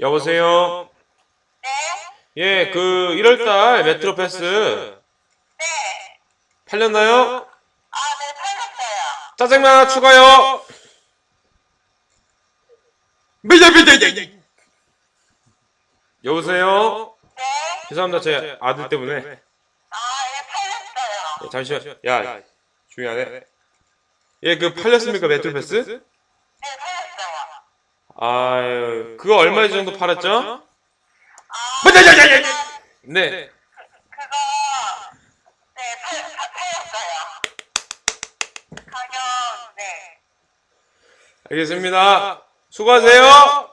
여보세요? 네? 예, 그 1월달 메트로 패스 네. 팔렸나요? 아, 네, 팔렸어요. 짜장면 하나 추가요. 여보세요? 네? 죄송합니다. 제 아들 때문에. 아, 예, 팔렸어요. 예, 잠시만. 야, 중요하네. 예, 그 팔렸습니까 메트로 패스? 네. 아유, 그거 얼마 정도 팔았죠? 아, 네. 그거, 네, 팔, 파- 팔렸어요. 가격, 네. 알겠습니다. 수고하세요.